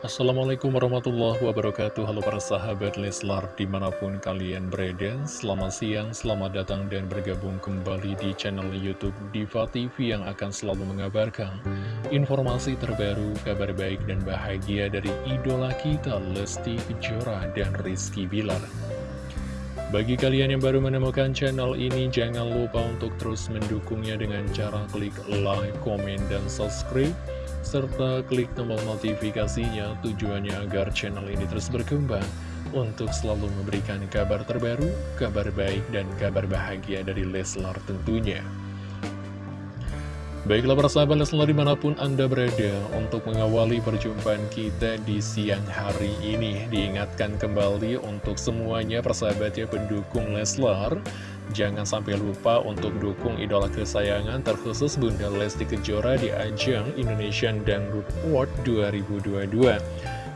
Assalamualaikum warahmatullahi wabarakatuh. Halo para sahabat Leslar di mana pun kalian berada. Selamat siang, selamat datang dan bergabung kembali di channel Youtube Diva TV Yang akan selalu mengabarkan informasi terbaru, kabar baik dan bahagia dari idola kita Lesti Kejora dan Rizky Bilar. Bagi kalian yang baru menemukan channel ini, jangan lupa untuk terus mendukungnya dengan cara klik like, komen, dan subscribe serta klik tombol notifikasinya tujuannya agar channel ini terus berkembang untuk selalu memberikan kabar terbaru, kabar baik, dan kabar bahagia dari Leslar tentunya. Baiklah para sahabat Leslar di mana pun Anda berada untuk mengawali perjumpaan kita di siang hari ini Diingatkan kembali untuk semuanya persahabatnya pendukung Leslar Jangan sampai lupa untuk dukung idola kesayangan terkhusus Bunda Lesti Kejora di ajang Indonesian Dangdut Award 2022.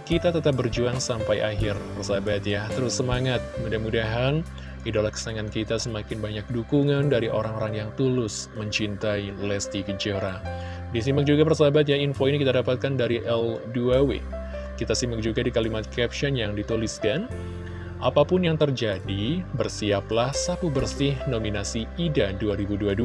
Kita tetap berjuang sampai akhir, persahabat ya. Terus semangat, mudah-mudahan idola kesayangan kita semakin banyak dukungan dari orang-orang yang tulus mencintai Lesti Kejora. Disimak juga persahabat ya, info ini kita dapatkan dari L2W. Kita simak juga di kalimat caption yang dituliskan, Apa pun yang terjadi, bersiaplah sapu bersih nominasi IDA 2022.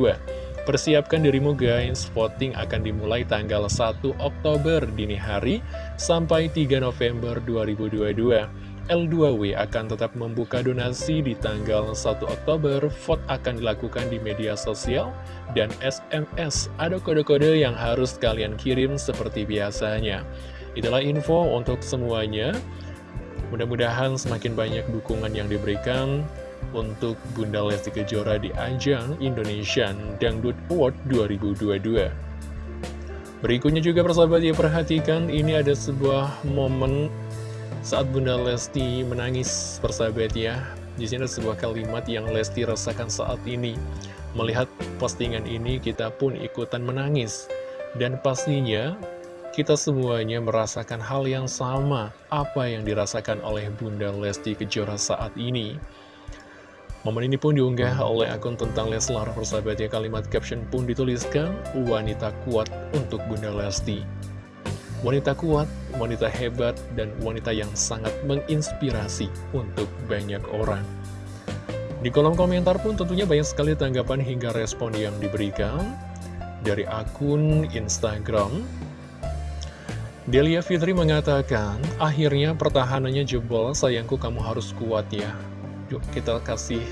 Persiapkan dirimu guys, voting akan dimulai tanggal 1 Oktober dini hari sampai 3 November 2022. L2W akan tetap membuka donasi di tanggal 1 Oktober, vote akan dilakukan di media sosial, dan SMS ada kode-kode yang harus kalian kirim seperti biasanya. Itulah info untuk semuanya. Mudah-mudahan semakin banyak dukungan yang diberikan untuk Bunda Lesti Kejora di ajang Indonesian Dangdut Award 2022. Berikutnya juga persahabat ya perhatikan ini ada sebuah momen saat Bunda Lesti menangis persahabat ya. Di sini ada sebuah kalimat yang Lesti rasakan saat ini. Melihat postingan ini kita pun ikutan menangis. Dan pastinya kita semuanya merasakan hal yang sama apa yang dirasakan oleh Bunda Lesti Kejora saat ini. Momen ini pun diunggah oleh akun tentang Leslar persahabatnya kalimat caption pun dituliskan wanita kuat untuk Bunda Lesti. Wanita kuat, wanita hebat, dan wanita yang sangat menginspirasi untuk banyak orang. Di kolom komentar pun tentunya banyak sekali tanggapan hingga respon yang diberikan dari akun Instagram Delia Fitri mengatakan, akhirnya pertahanannya jebol, sayangku kamu harus kuat ya. Yuk kita kasih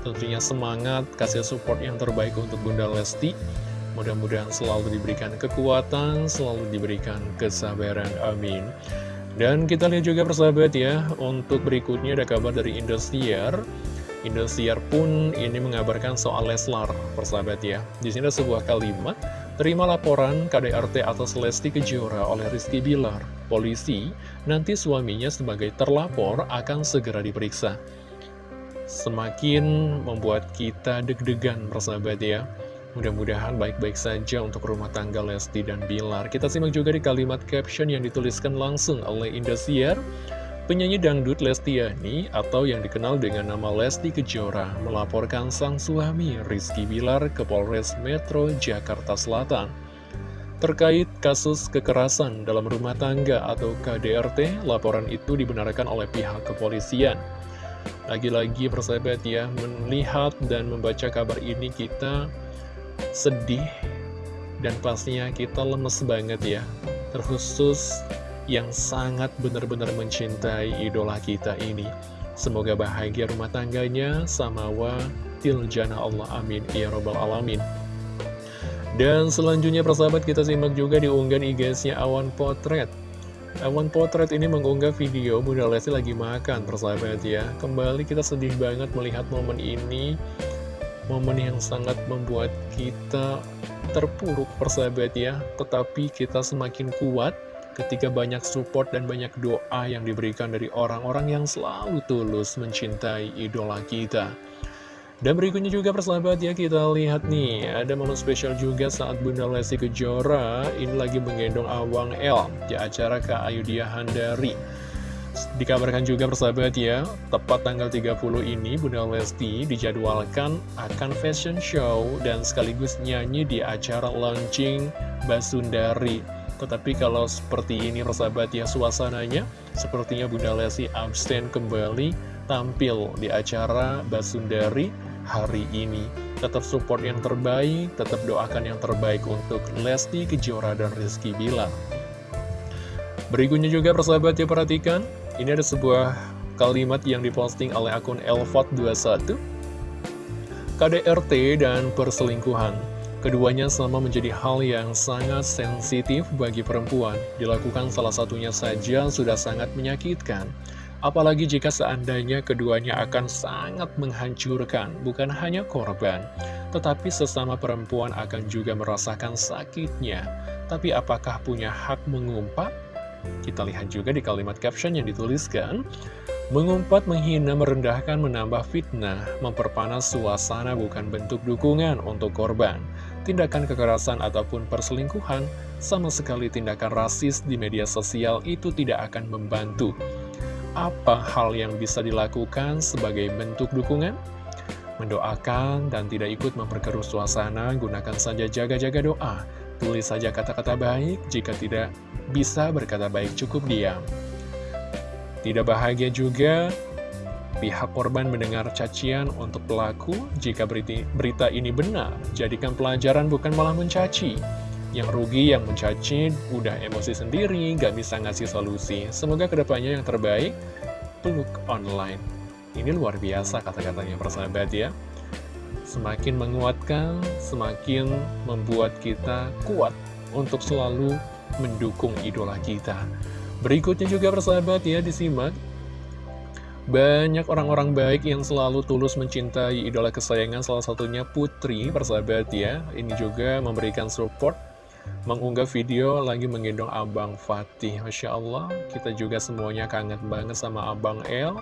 tentunya semangat, kasih support yang terbaik untuk Bunda Lesti. Mudah-mudahan selalu diberikan kekuatan, selalu diberikan kesabaran, amin. Dan kita lihat juga persahabat ya, untuk berikutnya ada kabar dari Indosiar. Indosiar pun ini mengabarkan soal Leslar, persahabat ya. Di sini ada sebuah kalimat, Terima laporan KDRT atas Lesti Kejora oleh Rizky Bilar. Polisi, nanti suaminya sebagai terlapor akan segera diperiksa. Semakin membuat kita deg-degan, persahabat ya. Mudah-mudahan baik-baik saja untuk rumah tangga Lesti dan Bilar. Kita simak juga di kalimat caption yang dituliskan langsung oleh Indosiar. Penyanyi dangdut Lestiani atau yang dikenal dengan nama Lesti Kejora melaporkan sang suami Rizky Bilar ke Polres Metro Jakarta Selatan. Terkait kasus kekerasan dalam rumah tangga atau KDRT, laporan itu dibenarkan oleh pihak kepolisian. Lagi-lagi persahabat ya, melihat dan membaca kabar ini kita sedih dan pastinya kita lemes banget ya. Terkhusus yang sangat benar-benar mencintai idola kita ini. Semoga bahagia rumah tangganya, samawa, tiljana Allah, amin, ya robbal alamin. Dan selanjutnya persahabat kita simak juga di unggahan IG-nya Awan Potret. Awan Potret ini mengunggah video Bunda Lesti lagi makan persahabat ya. Kembali kita sedih banget melihat momen ini. Momen yang sangat membuat kita terpuruk persahabat ya. Tetapi kita semakin kuat ketika banyak support dan banyak doa yang diberikan dari orang-orang yang selalu tulus mencintai idola kita. Dan berikutnya juga persahabat ya kita lihat nih ada momen spesial juga saat Bunda Lesti Kejora ini lagi menggendong Awang L di acara Kak Ayudhya Handari. Dikabarkan juga persahabat ya, tepat tanggal 30 ini Bunda Lesti dijadwalkan akan fashion show dan sekaligus nyanyi di acara launching Basundari Tetapi kalau seperti ini persahabat ya suasananya Sepertinya Bunda Lesti absen kembali tampil di acara Basundari hari ini. Tetap support yang terbaik, tetap doakan yang terbaik untuk Lesti Kejora dan Rizky Bilar. Berikutnya juga persahabat ya perhatikan Ini ada sebuah kalimat yang diposting oleh akun Elfot21 KDRT dan perselingkuhan Keduanya sama menjadi hal yang sangat sensitif bagi perempuan. Dilakukan salah satunya saja sudah sangat menyakitkan. Apalagi jika seandainya keduanya akan sangat menghancurkan, bukan hanya korban, tetapi sesama perempuan akan juga merasakan sakitnya. Tapi apakah punya hak mengumpat? Kita lihat juga di kalimat caption yang dituliskan, Mengumpat, menghina, merendahkan, menambah fitnah, memperpanas suasana bukan bentuk dukungan untuk korban. Tindakan kekerasan ataupun perselingkuhan, sama sekali tindakan rasis di media sosial itu tidak akan membantu. Apa hal yang bisa dilakukan sebagai bentuk dukungan? Mendoakan dan tidak ikut memperkeruh suasana, gunakan saja jaga-jaga doa. Tulis saja kata-kata baik, jika tidak bisa berkata baik cukup diam. Tidak bahagia juga pihak korban mendengar cacian untuk pelaku jika berita, ini benar. Jadikan pelajaran bukan malah mencaci. Yang rugi yang mencaci udah emosi sendiri, gak bisa ngasih solusi. Semoga ke depannya yang terbaik, peluk online. Ini luar biasa kata-katanya persahabat ya. Semakin menguatkan, semakin membuat kita kuat untuk selalu mendukung idola kita. Berikutnya juga persahabat ya disimak banyak orang-orang baik yang selalu tulus mencintai idola kesayangan salah satunya Putri persahabat ya. Ini juga memberikan support Mengunggah video lagi menggendong Abang Fatih. Masya Allah kita juga semuanya kangen banget sama Abang El.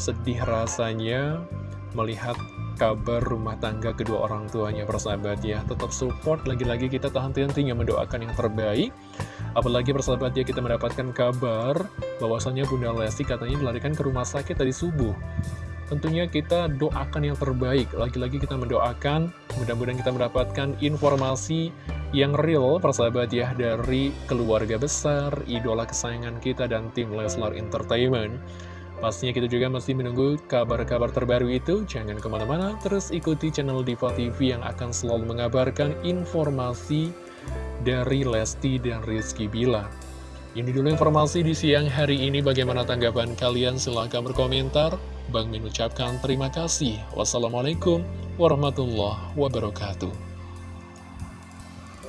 Sedih rasanya melihat kabar rumah tangga kedua orang tuanya persahabat ya. Tetap support, lagi-lagi kita tahan henti mendoakan yang terbaik. Apalagi persahabat ya kita mendapatkan kabar bahwasannya Bunda Lesti katanya dilarikan ke rumah sakit tadi subuh. Tentunya kita doakan yang terbaik, lagi-lagi kita mendoakan mudah-mudahan kita mendapatkan informasi yang real persahabat ya dari keluarga besar, idola kesayangan kita dan tim Leslar Entertainment Pastinya kita juga masih menunggu kabar-kabar terbaru itu. Jangan ke mana-mana, terus ikuti channel Diva TV yang akan selalu mengabarkan informasi dari Lesti dan Rizky Bila. Ini dulu informasi di siang hari ini. Bagaimana tanggapan kalian? Silahkan berkomentar. Bang mengucapkan terima kasih. Wassalamualaikum warahmatullahi wabarakatuh.